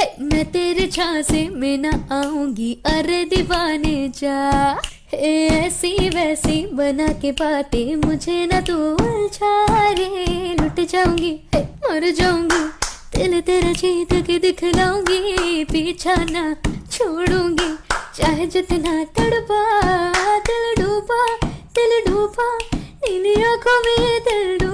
है, मैं तेरे झांसे में ना आऊँगी। अरे दीवाने जा। हे, ऐसी वैसी बना के बातें मुझे ना तू उलझा रे लुट जाऊँगी, है, मर जाऊँगी। दिल तेरा जीत के दिखलाऊँगी, पीछा ना छोड़ूँगी। चाहे जितना तड़पा, दिल डूबा दिल डूबा नीली आँखों में दिल डूबा